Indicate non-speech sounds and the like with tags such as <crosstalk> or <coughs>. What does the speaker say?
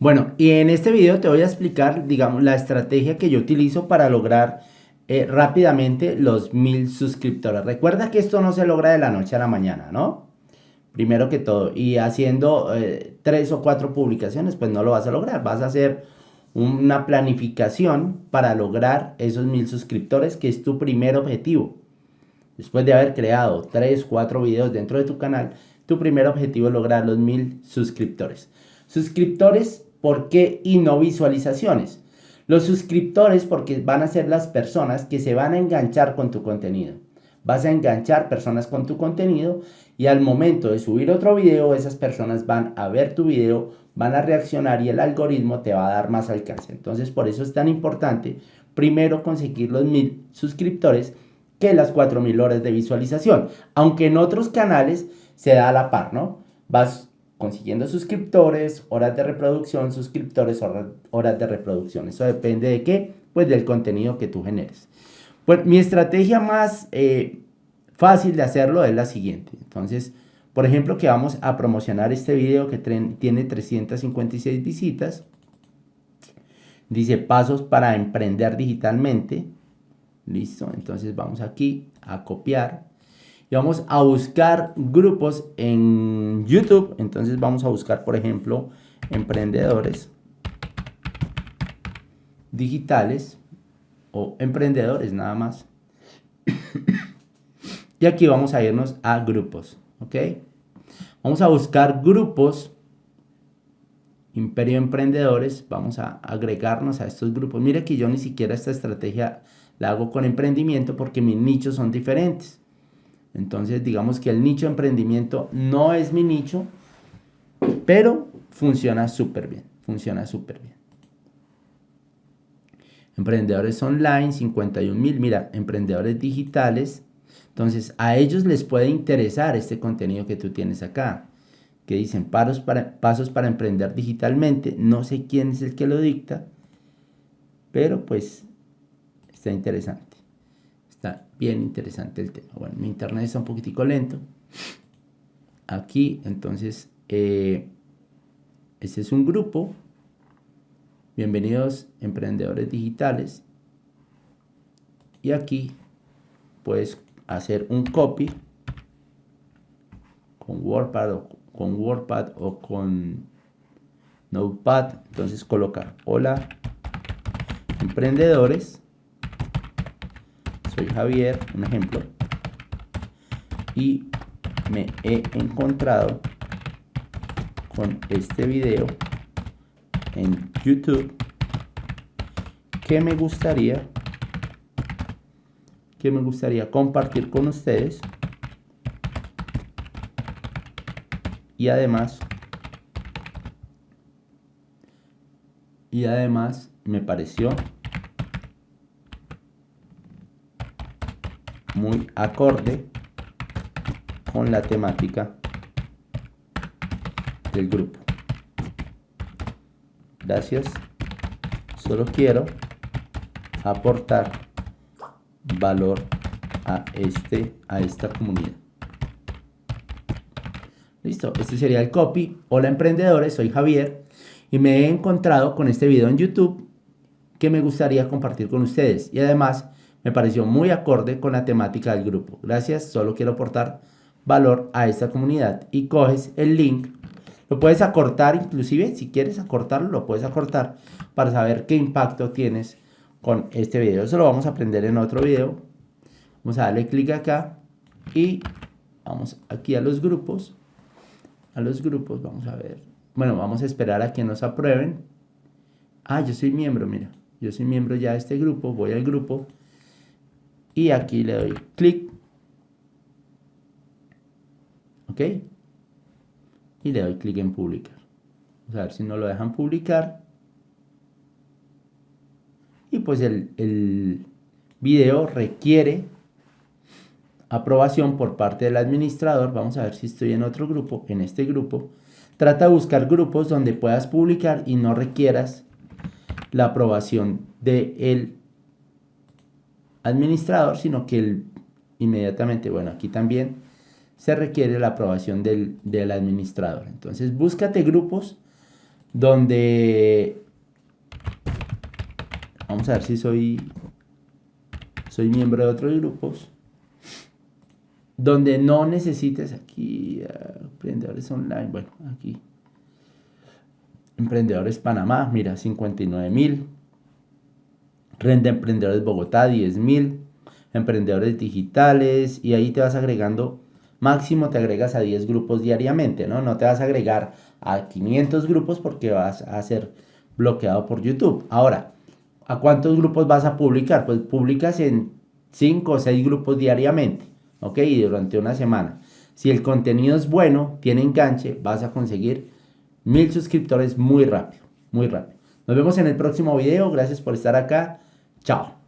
Bueno, y en este video te voy a explicar, digamos, la estrategia que yo utilizo para lograr eh, rápidamente los mil suscriptores. Recuerda que esto no se logra de la noche a la mañana, ¿no? Primero que todo, y haciendo eh, tres o cuatro publicaciones, pues no lo vas a lograr. Vas a hacer una planificación para lograr esos mil suscriptores, que es tu primer objetivo. Después de haber creado tres, cuatro videos dentro de tu canal, tu primer objetivo es lograr los mil suscriptores. Suscriptores ¿Por qué y no visualizaciones? Los suscriptores porque van a ser las personas que se van a enganchar con tu contenido. Vas a enganchar personas con tu contenido y al momento de subir otro video, esas personas van a ver tu video, van a reaccionar y el algoritmo te va a dar más alcance. Entonces por eso es tan importante primero conseguir los mil suscriptores que las cuatro mil horas de visualización. Aunque en otros canales se da a la par, ¿no? Vas consiguiendo suscriptores, horas de reproducción, suscriptores, horas, de reproducción. Eso depende de qué? Pues del contenido que tú generes. Pues mi estrategia más eh, fácil de hacerlo es la siguiente. Entonces, por ejemplo, que vamos a promocionar este video que tiene 356 visitas. Dice pasos para emprender digitalmente. Listo, entonces vamos aquí a copiar y vamos a buscar grupos en YouTube. Entonces vamos a buscar, por ejemplo, emprendedores digitales o emprendedores nada más. <coughs> y aquí vamos a irnos a grupos, ¿ok? Vamos a buscar grupos Imperio Emprendedores, vamos a agregarnos a estos grupos. Mire que yo ni siquiera esta estrategia la hago con emprendimiento porque mis nichos son diferentes. Entonces digamos que el nicho de emprendimiento no es mi nicho, pero funciona súper bien, funciona súper bien. Emprendedores online, 51 mil, mira, emprendedores digitales. Entonces a ellos les puede interesar este contenido que tú tienes acá, que dicen pasos para, pasos para emprender digitalmente. No sé quién es el que lo dicta, pero pues está interesante. Está bien interesante el tema. Bueno, mi internet está un poquitico lento. Aquí, entonces, eh, este es un grupo. Bienvenidos emprendedores digitales. Y aquí puedes hacer un copy con WordPad o con WordPad o con Notepad. Entonces colocar hola emprendedores soy Javier, un ejemplo, y me he encontrado con este video en YouTube que me gustaría que me gustaría compartir con ustedes y además y además me pareció muy acorde con la temática del grupo. Gracias. Solo quiero aportar valor a este a esta comunidad. Listo, este sería el copy. Hola emprendedores, soy Javier y me he encontrado con este video en YouTube que me gustaría compartir con ustedes y además me pareció muy acorde con la temática del grupo. Gracias, solo quiero aportar valor a esta comunidad. Y coges el link, lo puedes acortar inclusive, si quieres acortarlo, lo puedes acortar para saber qué impacto tienes con este video. Eso lo vamos a aprender en otro video. Vamos a darle clic acá y vamos aquí a los grupos. A los grupos, vamos a ver. Bueno, vamos a esperar a que nos aprueben. Ah, yo soy miembro, mira. Yo soy miembro ya de este grupo. Voy al grupo y aquí le doy clic. Ok. Y le doy clic en publicar. Vamos a ver si no lo dejan publicar. Y pues el, el video requiere aprobación por parte del administrador. Vamos a ver si estoy en otro grupo en este grupo. Trata de buscar grupos donde puedas publicar y no requieras la aprobación del el administrador, sino que el, inmediatamente, bueno, aquí también se requiere la aprobación del, del administrador. Entonces, búscate grupos donde vamos a ver si soy soy miembro de otros grupos donde no necesites aquí emprendedores online bueno aquí emprendedores Panamá mira 59 mil renta emprendedores Bogotá 10 mil emprendedores digitales y ahí te vas agregando máximo te agregas a 10 grupos diariamente no no te vas a agregar a 500 grupos porque vas a ser bloqueado por YouTube ahora ¿A cuántos grupos vas a publicar? Pues publicas en 5 o 6 grupos diariamente, ¿ok? Y durante una semana. Si el contenido es bueno, tiene enganche, vas a conseguir mil suscriptores muy rápido, muy rápido. Nos vemos en el próximo video. Gracias por estar acá. Tchau!